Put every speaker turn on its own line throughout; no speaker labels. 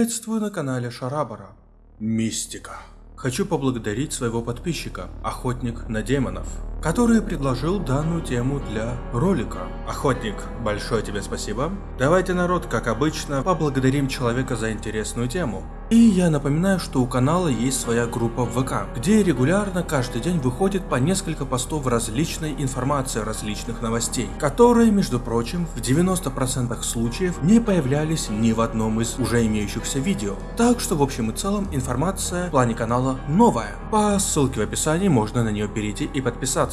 Приветствую на канале Шарабара. Мистика. Хочу поблагодарить своего подписчика, Охотник на демонов, который предложил данную тему для ролика. Охотник, большое тебе спасибо. Давайте, народ, как обычно, поблагодарим человека за интересную тему. И я напоминаю, что у канала есть своя группа в ВК, где регулярно каждый день выходит по несколько постов различной информации, различных новостей, которые, между прочим, в 90% случаев не появлялись ни в одном из уже имеющихся видео. Так что в общем и целом информация в плане канала новая. По ссылке в описании можно на нее перейти и подписаться.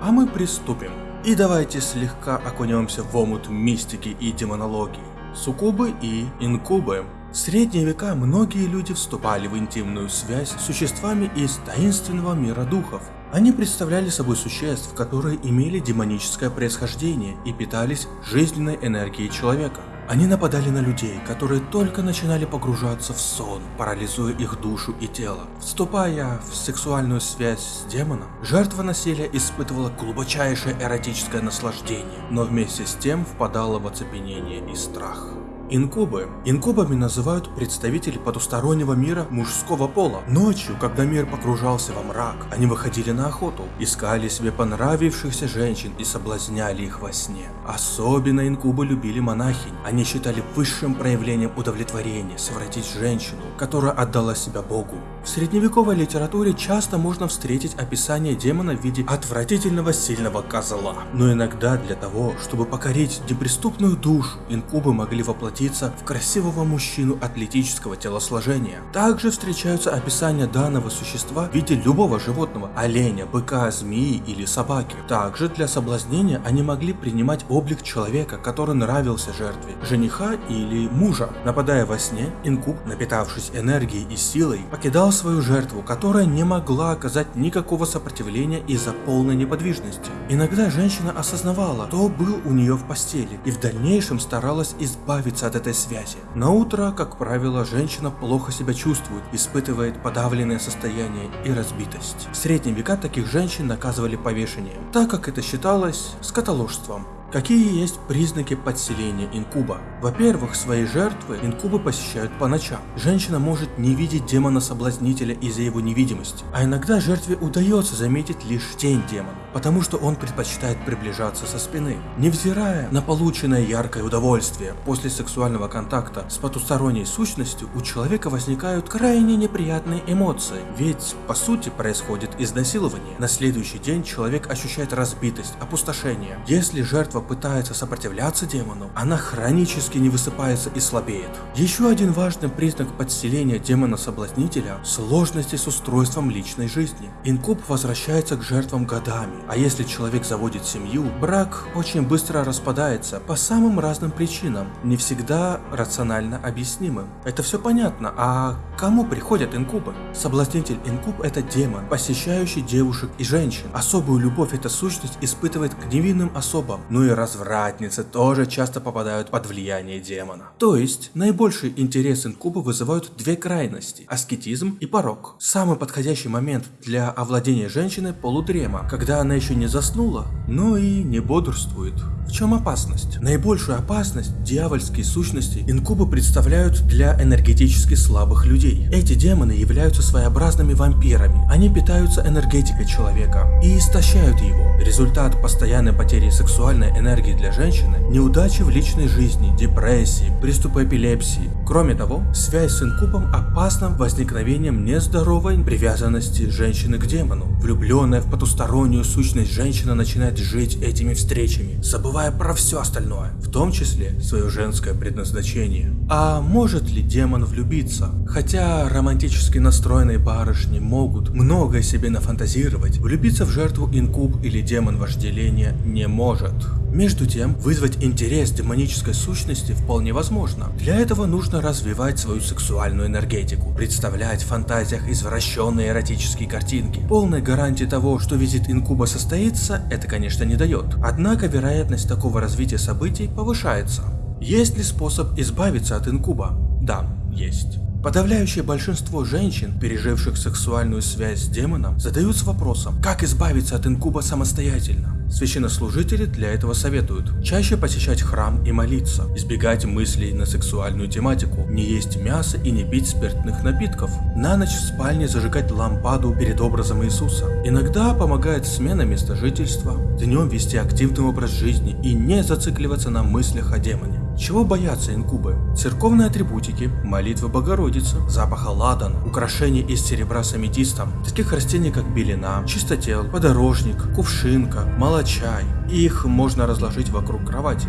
А мы приступим. И давайте слегка окунемся в омут мистики и демонологии. Суккубы и инкубы в средние века многие люди вступали в интимную связь с существами из таинственного мира духов. Они представляли собой существ, которые имели демоническое происхождение и питались жизненной энергией человека. Они нападали на людей, которые только начинали погружаться в сон, парализуя их душу и тело. Вступая в сексуальную связь с демоном, жертва насилия испытывала глубочайшее эротическое наслаждение, но вместе с тем впадала в оцепенение и страх. Инкубы. Инкубами называют представителей потустороннего мира мужского пола. Ночью, когда мир погружался во мрак, они выходили на охоту, искали себе понравившихся женщин и соблазняли их во сне. Особенно инкубы любили монахинь. Они считали высшим проявлением удовлетворения совратить женщину, которая отдала себя Богу. В средневековой литературе часто можно встретить описание демона в виде отвратительного сильного козла. Но иногда для того, чтобы покорить неприступную душу, инкубы могли воплотить превратиться в красивого мужчину атлетического телосложения. Также встречаются описания данного существа в виде любого животного – оленя, быка, змеи или собаки. Также для соблазнения они могли принимать облик человека, который нравился жертве, жениха или мужа. Нападая во сне, инкуб, напитавшись энергией и силой, покидал свою жертву, которая не могла оказать никакого сопротивления из-за полной неподвижности. Иногда женщина осознавала, кто был у нее в постели, и в дальнейшем старалась избавиться от этой связи. На утро, как правило, женщина плохо себя чувствует, испытывает подавленное состояние и разбитость. В средние века таких женщин наказывали повешением, так как это считалось скотоложством. Какие есть признаки подселения инкуба? Во-первых, свои жертвы инкубы посещают по ночам. Женщина может не видеть демона-соблазнителя из-за его невидимости, а иногда жертве удается заметить лишь тень демона, потому что он предпочитает приближаться со спины. Невзирая на полученное яркое удовольствие после сексуального контакта с потусторонней сущностью, у человека возникают крайне неприятные эмоции, ведь по сути происходит изнасилование. На следующий день человек ощущает разбитость, опустошение. Если жертва жертва пытается сопротивляться демону, она хронически не высыпается и слабеет. Еще один важный признак подселения демона-соблазнителя – сложности с устройством личной жизни. Инкуб возвращается к жертвам годами, а если человек заводит семью, брак очень быстро распадается по самым разным причинам, не всегда рационально объяснимым. Это все понятно, а кому приходят инкубы? Соблазнитель инкуб – это демон, посещающий девушек и женщин. Особую любовь эта сущность испытывает к невинным особам, но и развратницы тоже часто попадают под влияние демона. То есть, наибольший интерес инкуба вызывают две крайности – аскетизм и порог. Самый подходящий момент для овладения женщиной – полудрема, когда она еще не заснула, но и не бодрствует. В чем опасность? Наибольшую опасность дьявольские сущности инкубы представляют для энергетически слабых людей. Эти демоны являются своеобразными вампирами. Они питаются энергетикой человека и истощают его. Результат постоянной потери сексуальной энергии для женщины – неудачи в личной жизни, депрессии, приступы эпилепсии. Кроме того, связь с инкубом опасна возникновением нездоровой привязанности женщины к демону. Влюбленная в потустороннюю сущность женщина начинает жить этими встречами, забывая про все остальное, в том числе свое женское предназначение. А может ли демон влюбиться? Хотя романтически настроенные барышни могут многое себе нафантазировать, влюбиться в жертву инкуб или демон вожделения не может. Между тем, вызвать интерес демонической сущности вполне возможно. Для этого нужно развивать свою сексуальную энергетику, представлять в фантазиях извращенные эротические картинки. Полной гарантии того, что визит инкуба состоится, это конечно не дает. Однако вероятность такого развития событий повышается. Есть ли способ избавиться от инкуба? Да, есть. Подавляющее большинство женщин, переживших сексуальную связь с демоном, задаются вопросом, как избавиться от инкуба самостоятельно. Священнослужители для этого советуют чаще посещать храм и молиться, избегать мыслей на сексуальную тематику, не есть мясо и не пить спиртных напитков, на ночь в спальне зажигать лампаду перед образом Иисуса. Иногда помогает смена места жительства, днем вести активный образ жизни и не зацикливаться на мыслях о демоне. Чего боятся инкубы? Церковные атрибутики, молитвы Богородицы, запаха ладан, украшения из серебра с аметистом, таких растений как белина, чистотел, подорожник, кувшинка, молочай. Их можно разложить вокруг кровати.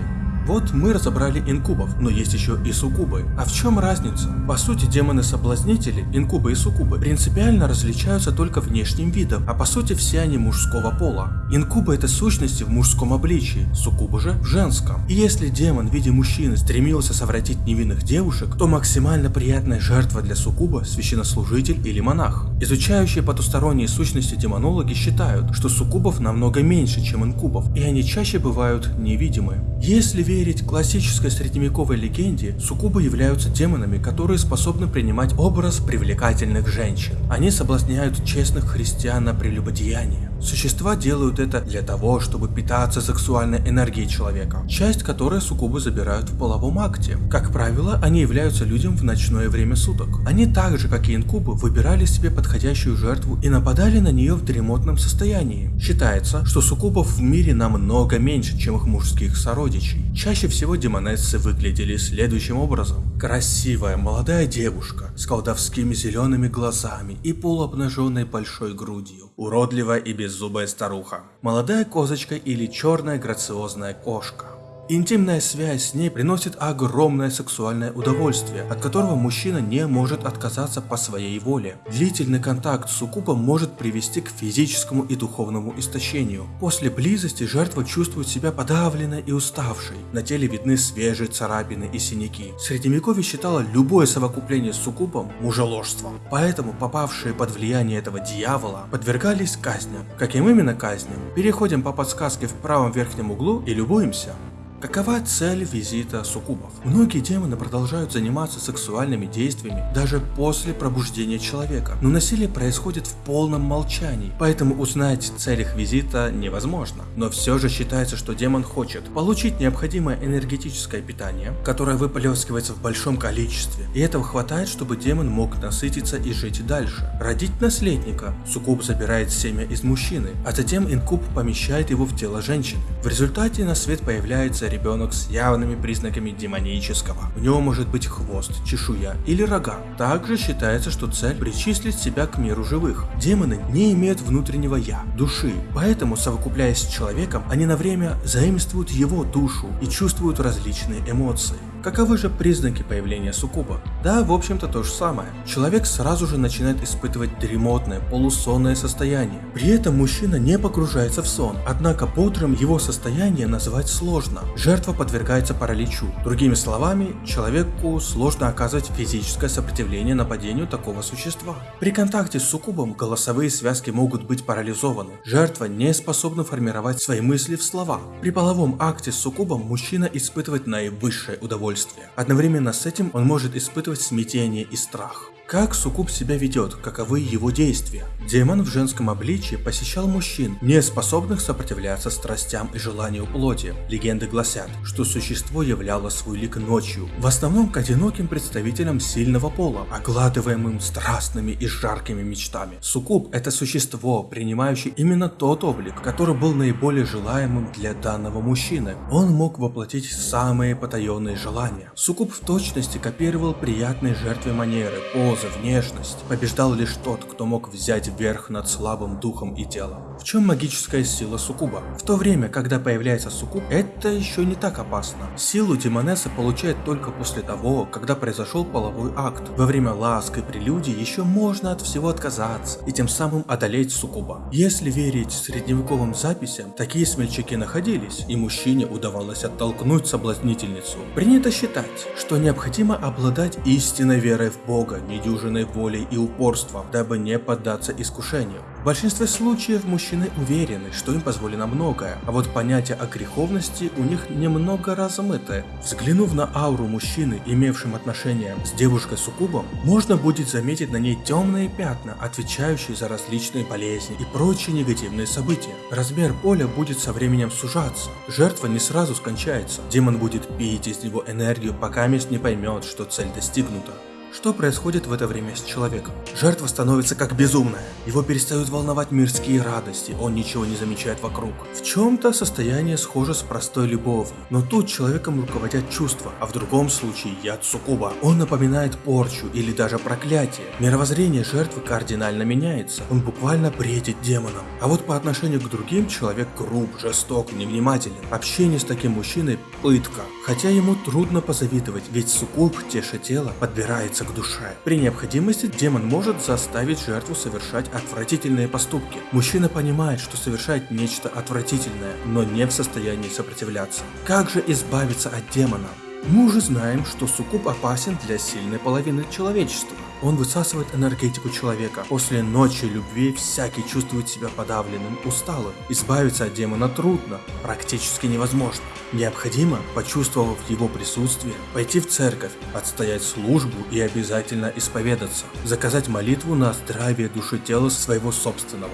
Вот мы разобрали инкубов, но есть еще и суккубы. А в чем разница? По сути, демоны-соблазнители, инкубы и суккубы, принципиально различаются только внешним видом, а по сути все они мужского пола. Инкубы это сущности в мужском обличии, суккубы же в женском. И если демон в виде мужчины стремился совратить невинных девушек, то максимально приятная жертва для суккуба – священнослужитель или монах. Изучающие потусторонние сущности демонологи считают, что суккубов намного меньше, чем инкубов, и они чаще бывают невидимы. Если верить классической средневековой легенде, суккубы являются демонами, которые способны принимать образ привлекательных женщин. Они соблазняют честных христиан на прелюбодеяние. Существа делают это для того, чтобы питаться сексуальной энергией человека, часть которой суккубы забирают в половом акте. Как правило, они являются людям в ночное время суток. Они так же, как и инкубы, выбирали себе подходящую жертву и нападали на нее в дремотном состоянии. Считается, что суккубов в мире намного меньше, чем их мужских сородичей. Чаще всего демонессы выглядели следующим образом. Красивая молодая девушка с колдовскими зелеными глазами и полуобнаженной большой грудью. Уродливая и беззубая старуха. Молодая козочка или черная грациозная кошка. Интимная связь с ней приносит огромное сексуальное удовольствие, от которого мужчина не может отказаться по своей воле. Длительный контакт с суккубом может привести к физическому и духовному истощению. После близости жертва чувствует себя подавленной и уставшей. На теле видны свежие царапины и синяки. Средневековье считало любое совокупление с суккубом мужеложством. Поэтому попавшие под влияние этого дьявола подвергались казням. Каким именно казням? Переходим по подсказке в правом верхнем углу и любуемся. Какова цель визита суккубов? Многие демоны продолжают заниматься сексуальными действиями даже после пробуждения человека, но насилие происходит в полном молчании, поэтому узнать цель их визита невозможно. Но все же считается, что демон хочет получить необходимое энергетическое питание, которое выплескивается в большом количестве, и этого хватает, чтобы демон мог насытиться и жить дальше. Родить наследника. Суккуб забирает семя из мужчины, а затем инкуб помещает его в тело женщины. В результате на свет появляется ребенок с явными признаками демонического. У него может быть хвост, чешуя или рога. Также считается, что цель причислить себя к миру живых. Демоны не имеют внутреннего я, души, поэтому совокупляясь с человеком, они на время заимствуют его душу и чувствуют различные эмоции. Каковы же признаки появления суккуба? Да, в общем-то то же самое. Человек сразу же начинает испытывать дремотное, полусонное состояние. При этом мужчина не погружается в сон, однако утрам его состояние назвать сложно. Жертва подвергается параличу. Другими словами, человеку сложно оказывать физическое сопротивление нападению такого существа. При контакте с суккубом голосовые связки могут быть парализованы. Жертва не способна формировать свои мысли в слова. При половом акте с суккубом мужчина испытывает наивысшее удовольствие удовольствие. Одновременно с этим он может испытывать смятение и страх. Как Сукуб себя ведет, каковы его действия? Демон в женском обличии посещал мужчин, не способных сопротивляться страстям и желанию плоти. Легенды гласят, что существо являло свой лик ночью, в основном к одиноким представителям сильного пола, огладываемым страстными и жаркими мечтами. Сукуб – это существо, принимающее именно тот облик, который был наиболее желаемым для данного мужчины. Он мог воплотить самые потаенные желания. Сукуб в точности копировал приятные жертвы манеры, позы, поза, внешность. Побеждал лишь тот, кто мог взять верх над слабым духом и телом. В чем магическая сила суккуба? В то время, когда появляется суккуб, это еще не так опасно. Силу демонесса получает только после того, когда произошел половой акт. Во время ласк и прелюдий еще можно от всего отказаться и тем самым одолеть суккуба. Если верить средневековым записям, такие смельчаки находились, и мужчине удавалось оттолкнуть соблазнительницу. Принято считать, что необходимо обладать истинной верой в Бога, недюжинной волей и упорством, дабы не поддаться искушению. В большинстве случаев мужчины уверены, что им позволено многое, а вот понятие о греховности у них немного размыто. Взглянув на ауру мужчины, имевшим отношение с девушкой суккубом, можно будет заметить на ней темные пятна, отвечающие за различные болезни и прочие негативные события. Размер поля будет со временем сужаться, жертва не сразу скончается, демон будет пить из него энергию, пока мест не поймет, что цель достигнута. Что происходит в это время с человеком? Жертва становится как безумная. Его перестают волновать мирские радости, он ничего не замечает вокруг. В чем-то состояние схоже с простой любовью, но тут человеком руководят чувства, а в другом случае яд суккуба. Он напоминает порчу или даже проклятие. Мировоззрение жертвы кардинально меняется, он буквально бредит демоном. А вот по отношению к другим человек груб, жесток, невнимателен. Общение с таким мужчиной – пытка. Хотя ему трудно позавидовать, ведь суккуб, теша тело, подбирается к душе. При необходимости демон может заставить жертву совершать отвратительные поступки. Мужчина понимает, что совершает нечто отвратительное, но не в состоянии сопротивляться. Как же избавиться от демона? Мы уже знаем, что суккуб опасен для сильной половины человечества. Он высасывает энергетику человека. После ночи любви всякий чувствует себя подавленным, усталым. Избавиться от демона трудно, практически невозможно. Необходимо, почувствовав его присутствие, пойти в церковь, отстоять службу и обязательно исповедаться. Заказать молитву на здравие души тела своего собственного.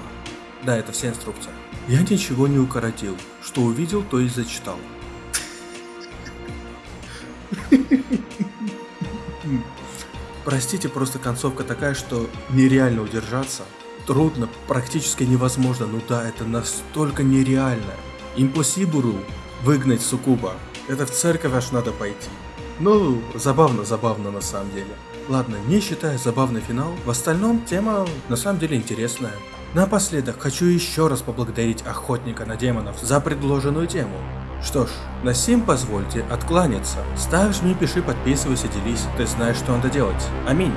Да, это вся инструкция. Я ничего не укоротил. Что увидел, то и зачитал. Простите, просто концовка такая, что нереально удержаться. Трудно, практически невозможно, ну да, это настолько нереально. Импосибуру выгнать сукуба. Это в церковь аж надо пойти. Ну, забавно, забавно на самом деле. Ладно, не считая забавный финал, в остальном тема на самом деле интересная. Напоследок хочу еще раз поблагодарить охотника на демонов за предложенную тему. Что ж, на сим позвольте откланяться. Ставь, жми, пиши, подписывайся, делись. Ты знаешь, что надо делать. Аминь.